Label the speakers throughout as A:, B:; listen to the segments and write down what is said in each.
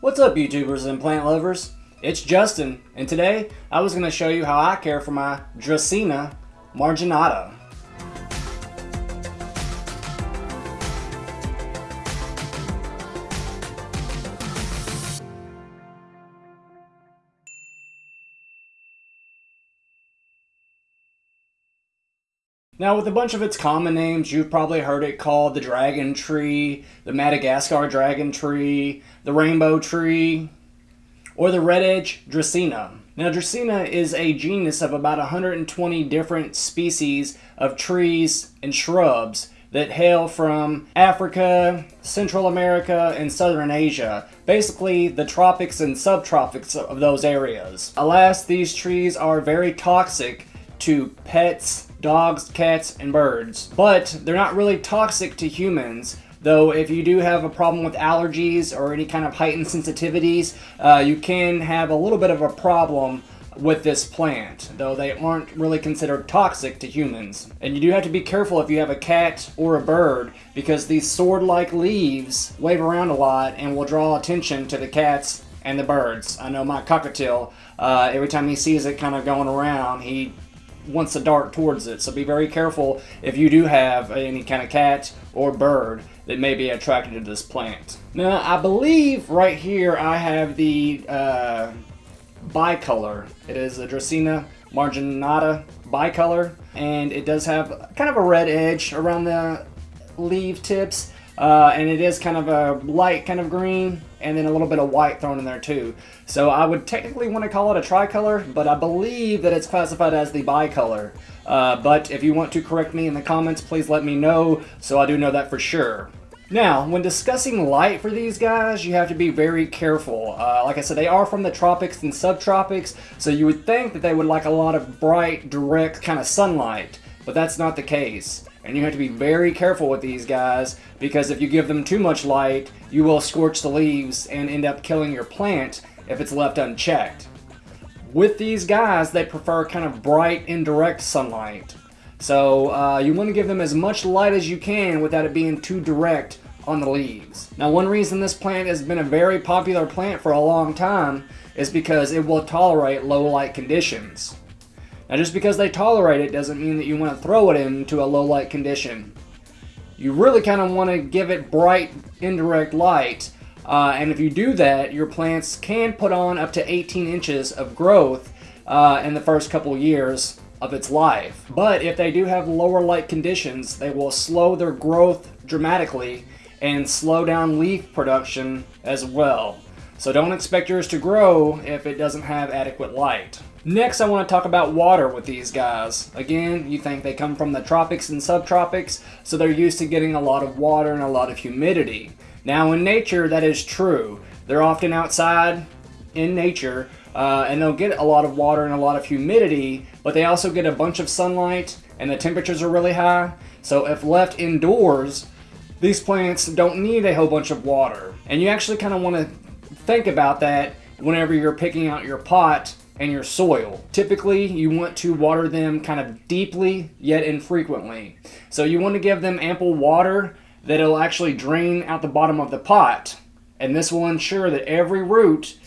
A: What's up YouTubers and plant lovers? It's Justin and today I was going to show you how I care for my Dracaena marginata. Now, with a bunch of its common names, you've probably heard it called the dragon tree, the Madagascar dragon tree, the rainbow tree, or the red edge Dracaena. Now, Dracaena is a genus of about 120 different species of trees and shrubs that hail from Africa, Central America, and Southern Asia. Basically, the tropics and subtropics of those areas. Alas, these trees are very toxic to pets, dogs, cats, and birds. But they're not really toxic to humans. Though if you do have a problem with allergies or any kind of heightened sensitivities, uh, you can have a little bit of a problem with this plant, though they aren't really considered toxic to humans. And you do have to be careful if you have a cat or a bird, because these sword-like leaves wave around a lot and will draw attention to the cats and the birds. I know my cockatiel, uh, every time he sees it kind of going around, he wants to dart towards it. So be very careful if you do have any kind of cat or bird that may be attracted to this plant. Now, I believe right here I have the uh, bicolor. It is a Dracaena marginata bicolor, and it does have kind of a red edge around the leaf tips, uh, and it is kind of a light kind of green, and then a little bit of white thrown in there too. So I would technically want to call it a tricolor, but I believe that it's classified as the bicolor. Uh, but if you want to correct me in the comments, please let me know so I do know that for sure. Now, when discussing light for these guys, you have to be very careful. Uh, like I said, they are from the tropics and subtropics, so you would think that they would like a lot of bright, direct kind of sunlight, but that's not the case. And you have to be very careful with these guys because if you give them too much light, you will scorch the leaves and end up killing your plant if it's left unchecked. With these guys, they prefer kind of bright, indirect sunlight. So uh, you want to give them as much light as you can without it being too direct on the leaves. Now one reason this plant has been a very popular plant for a long time is because it will tolerate low light conditions. Now just because they tolerate it doesn't mean that you want to throw it into a low light condition. You really kind of want to give it bright indirect light uh, and if you do that your plants can put on up to 18 inches of growth uh, in the first couple years of its life. But if they do have lower light conditions they will slow their growth dramatically and slow down leaf production as well. So don't expect yours to grow if it doesn't have adequate light. Next, I want to talk about water with these guys. Again, you think they come from the tropics and subtropics, so they're used to getting a lot of water and a lot of humidity. Now, in nature, that is true. They're often outside in nature, uh, and they'll get a lot of water and a lot of humidity, but they also get a bunch of sunlight, and the temperatures are really high. So if left indoors, these plants don't need a whole bunch of water. And you actually kind of want to think about that whenever you're picking out your pot and your soil. Typically, you want to water them kind of deeply yet infrequently. So you want to give them ample water that will actually drain out the bottom of the pot. And this will ensure that every root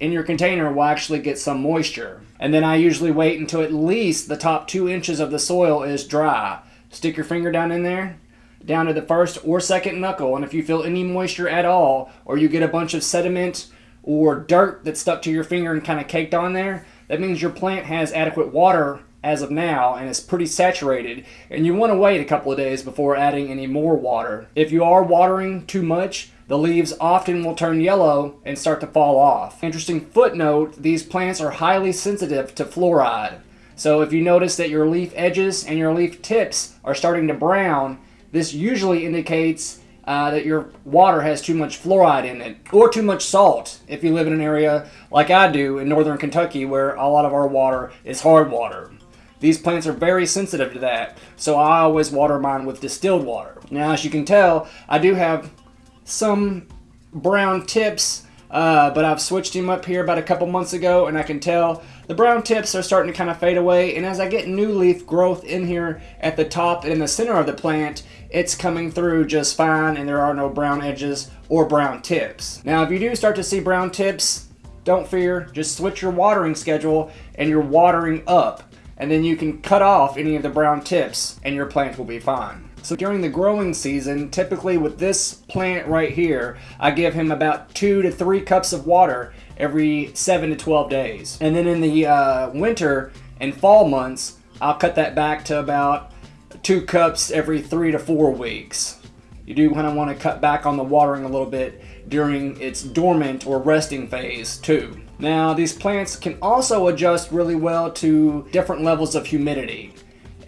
A: in your container will actually get some moisture. And then I usually wait until at least the top two inches of the soil is dry. Stick your finger down in there, down to the first or second knuckle, and if you feel any moisture at all, or you get a bunch of sediment or dirt that's stuck to your finger and kind of caked on there, that means your plant has adequate water as of now and is pretty saturated and you want to wait a couple of days before adding any more water. If you are watering too much, the leaves often will turn yellow and start to fall off. Interesting footnote, these plants are highly sensitive to fluoride. So if you notice that your leaf edges and your leaf tips are starting to brown, this usually indicates uh, that your water has too much fluoride in it or too much salt if you live in an area like I do in northern Kentucky where a lot of our water is hard water. These plants are very sensitive to that, so I always water mine with distilled water. Now, as you can tell, I do have some brown tips, uh, but I've switched him up here about a couple months ago, and I can tell the brown tips are starting to kind of fade away, and as I get new leaf growth in here at the top and in the center of the plant, it's coming through just fine, and there are no brown edges or brown tips. Now, if you do start to see brown tips, don't fear, just switch your watering schedule and you're watering up. And then you can cut off any of the brown tips and your plant will be fine. So during the growing season, typically with this plant right here, I give him about two to three cups of water every seven to 12 days. And then in the uh, winter and fall months, I'll cut that back to about two cups every three to four weeks. You do kind of want to cut back on the watering a little bit during its dormant or resting phase too. Now these plants can also adjust really well to different levels of humidity.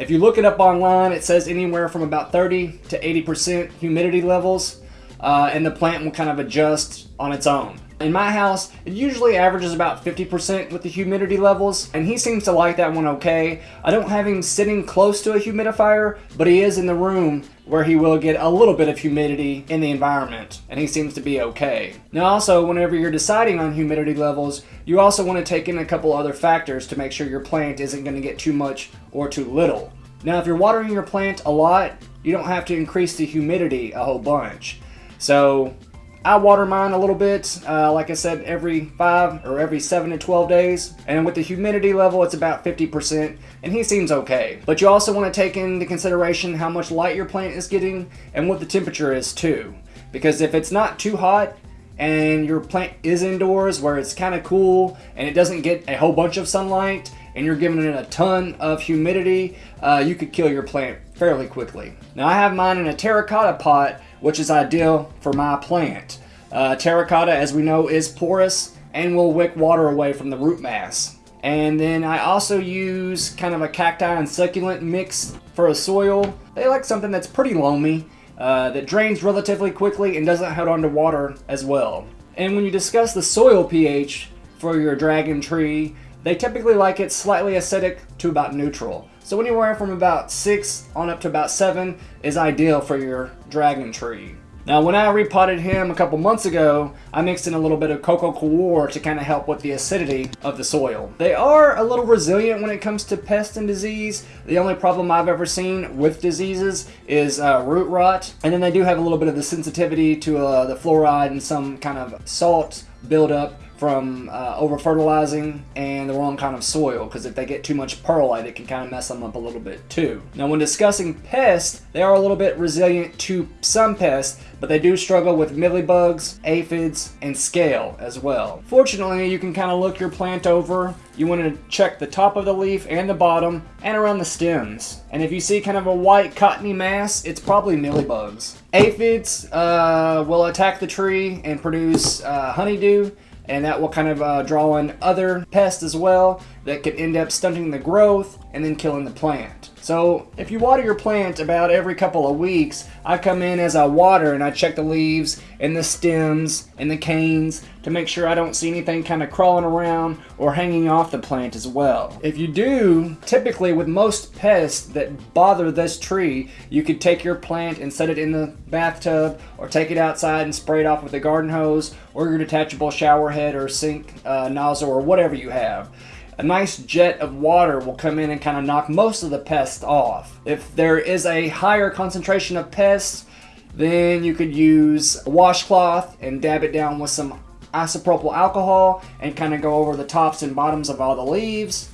A: If you look it up online, it says anywhere from about 30 to 80% humidity levels, uh, and the plant will kind of adjust on its own. In my house, it usually averages about 50% with the humidity levels, and he seems to like that one okay. I don't have him sitting close to a humidifier, but he is in the room where he will get a little bit of humidity in the environment, and he seems to be okay. Now also, whenever you're deciding on humidity levels, you also want to take in a couple other factors to make sure your plant isn't going to get too much or too little. Now if you're watering your plant a lot, you don't have to increase the humidity a whole bunch. So I water mine a little bit, uh, like I said, every 5 or every 7 to 12 days. And with the humidity level, it's about 50%, and he seems okay. But you also want to take into consideration how much light your plant is getting and what the temperature is too. Because if it's not too hot, and your plant is indoors where it's kind of cool and it doesn't get a whole bunch of sunlight and you're giving it a ton of humidity, uh, you could kill your plant fairly quickly. Now I have mine in a terracotta pot which is ideal for my plant. Uh, terracotta, as we know, is porous and will wick water away from the root mass. And then I also use kind of a cacti and succulent mix for a soil. They like something that's pretty loamy, uh, that drains relatively quickly and doesn't hold on to water as well. And when you discuss the soil pH for your dragon tree, they typically like it slightly acidic to about neutral. So anywhere from about 6 on up to about 7 is ideal for your dragon tree. Now when I repotted him a couple months ago, I mixed in a little bit of Coco Coir to kind of help with the acidity of the soil. They are a little resilient when it comes to pest and disease. The only problem I've ever seen with diseases is uh, root rot. And then they do have a little bit of the sensitivity to uh, the fluoride and some kind of salt buildup from uh, over fertilizing and the wrong kind of soil because if they get too much perlite it can kind of mess them up a little bit too. Now when discussing pests they are a little bit resilient to some pests but they do struggle with mealybugs, aphids, and scale as well. Fortunately you can kind of look your plant over you want to check the top of the leaf and the bottom and around the stems. And if you see kind of a white cottony mass, it's probably mealybugs. Aphids uh, will attack the tree and produce uh, honeydew and that will kind of uh, draw in other pests as well that could end up stunting the growth and then killing the plant. So if you water your plant about every couple of weeks, I come in as I water and I check the leaves and the stems and the canes to make sure I don't see anything kind of crawling around or hanging off the plant as well. If you do, typically with most pests that bother this tree, you could take your plant and set it in the bathtub or take it outside and spray it off with a garden hose or your detachable shower head or sink uh, nozzle or whatever you have a nice jet of water will come in and kind of knock most of the pests off. If there is a higher concentration of pests, then you could use a washcloth and dab it down with some isopropyl alcohol and kind of go over the tops and bottoms of all the leaves.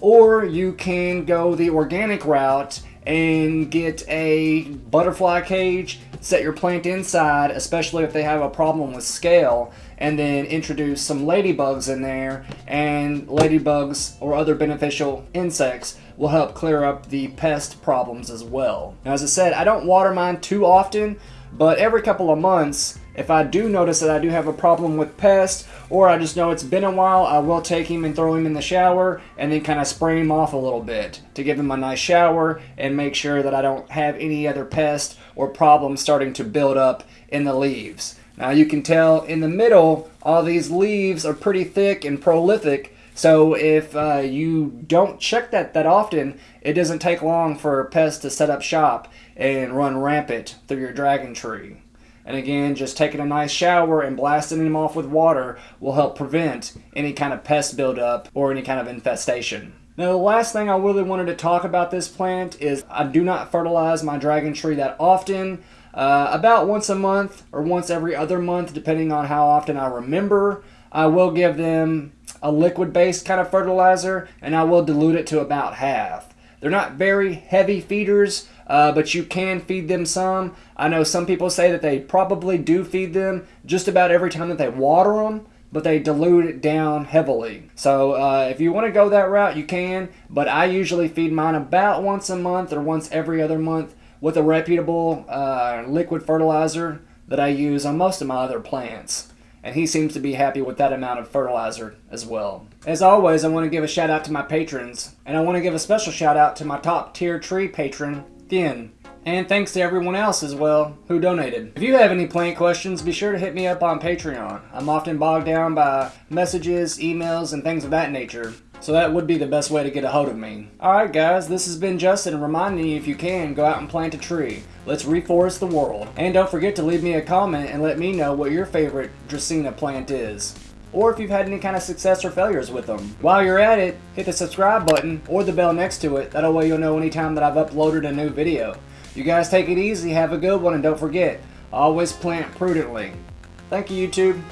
A: Or you can go the organic route and get a butterfly cage, set your plant inside, especially if they have a problem with scale, and then introduce some ladybugs in there, and ladybugs or other beneficial insects will help clear up the pest problems as well. Now, as I said, I don't water mine too often, but every couple of months, if I do notice that I do have a problem with pests, or I just know it's been a while, I will take him and throw him in the shower and then kind of spray him off a little bit to give him a nice shower and make sure that I don't have any other pest or problems starting to build up in the leaves. Now you can tell in the middle, all these leaves are pretty thick and prolific, so if uh, you don't check that that often, it doesn't take long for pests to set up shop and run rampant through your dragon tree. And again, just taking a nice shower and blasting them off with water will help prevent any kind of pest buildup or any kind of infestation. Now the last thing I really wanted to talk about this plant is I do not fertilize my dragon tree that often. uh, about once a month or once every other month, depending on how often I remember. I will give them a liquid based kind of fertilizer and I will dilute it to about half. They're not very heavy feeders, uh, but you can feed them some. I know some people say that they probably do feed them just about every time that they water them, but they dilute it down heavily. So uh, if you want to go that route, you can, but I usually feed mine about once a month or once every other month with a reputable uh, liquid fertilizer that I use on most of my other plants. And he seems to be happy with that amount of fertilizer as well. As always, I want to give a shout out to my patrons, and I want to give a special shout out to my top tier tree patron, Thin. And thanks to everyone else as well who donated. If you have any plant questions, be sure to hit me up on Patreon. I'm often bogged down by messages, emails, and things of that nature. So that would be the best way to get a hold of me. Alright guys, this has been Justin reminding you if you can, go out and plant a tree. Let's reforest the world. And don't forget to leave me a comment and let me know what your favorite Dracaena plant is. Or if you've had any kind of success or failures with them. While you're at it, hit the subscribe button or the bell next to it. That way you'll know anytime that I've uploaded a new video. You guys take it easy, have a good one, and don't forget, always plant prudently. Thank you, YouTube.